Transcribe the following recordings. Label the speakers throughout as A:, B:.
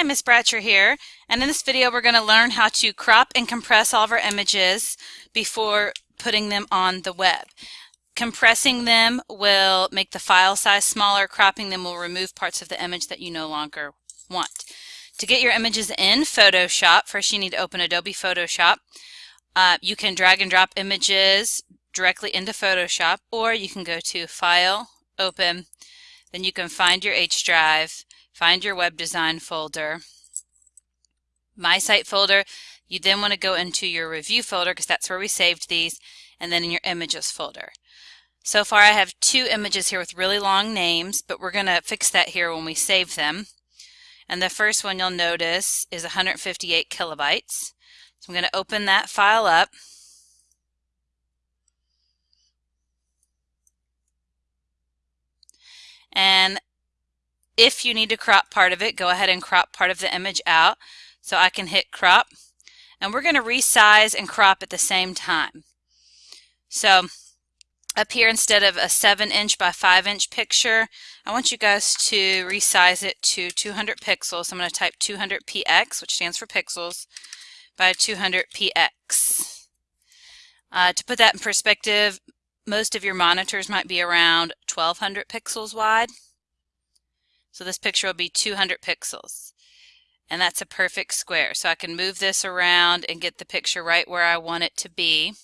A: Hi, Miss Bratcher here, and in this video we're going to learn how to crop and compress all of our images before putting them on the web. Compressing them will make the file size smaller, cropping them will remove parts of the image that you no longer want. To get your images in Photoshop, first you need to open Adobe Photoshop. Uh, you can drag and drop images directly into Photoshop, or you can go to File, Open, then you can find your H drive, find your web design folder, my site folder. You then want to go into your review folder because that's where we saved these, and then in your images folder. So far I have two images here with really long names, but we're going to fix that here when we save them. And the first one you'll notice is 158 kilobytes. So I'm going to open that file up. And if you need to crop part of it, go ahead and crop part of the image out. So I can hit crop. And we're going to resize and crop at the same time. So up here, instead of a 7 inch by 5 inch picture, I want you guys to resize it to 200 pixels. I'm going to type 200 px, which stands for pixels, by 200 px. Uh, to put that in perspective, most of your monitors might be around 1200 pixels wide. So this picture will be 200 pixels. And that's a perfect square. So I can move this around and get the picture right where I want it to be.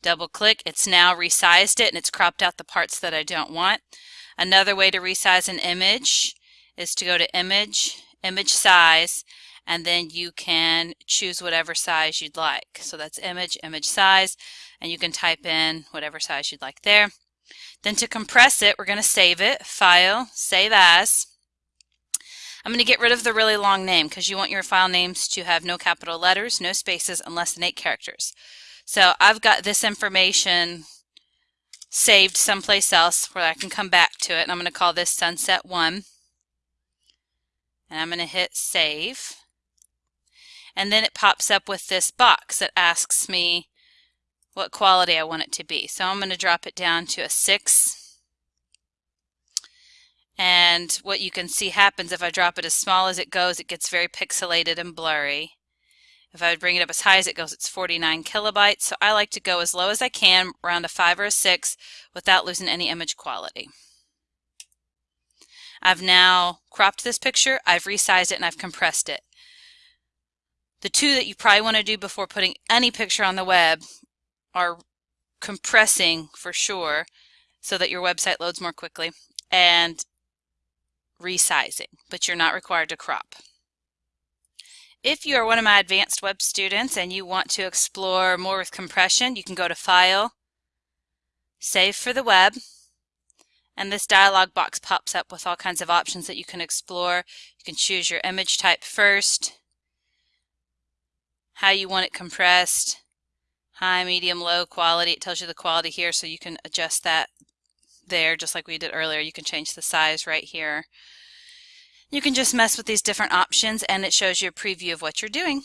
A: Double click, it's now resized it and it's cropped out the parts that I don't want. Another way to resize an image is to go to image, image size, and then you can choose whatever size you'd like. So that's image, image size, and you can type in whatever size you'd like there. Then to compress it, we're going to save it, File, Save As. I'm going to get rid of the really long name because you want your file names to have no capital letters, no spaces, and less than eight characters. So I've got this information saved someplace else where I can come back to it. And I'm going to call this Sunset 1. And I'm going to hit Save. And then it pops up with this box that asks me what quality I want it to be. So I'm going to drop it down to a 6. And what you can see happens if I drop it as small as it goes, it gets very pixelated and blurry. If I would bring it up as high as it goes, it's 49 kilobytes. So I like to go as low as I can, around a 5 or a 6, without losing any image quality. I've now cropped this picture, I've resized it, and I've compressed it. The two that you probably want to do before putting any picture on the web are compressing for sure so that your website loads more quickly and resizing, but you're not required to crop. If you are one of my advanced web students and you want to explore more with compression, you can go to File, Save for the Web, and this dialog box pops up with all kinds of options that you can explore. You can choose your image type first, how you want it compressed, high, medium, low quality. It tells you the quality here so you can adjust that there just like we did earlier. You can change the size right here. You can just mess with these different options and it shows you a preview of what you're doing.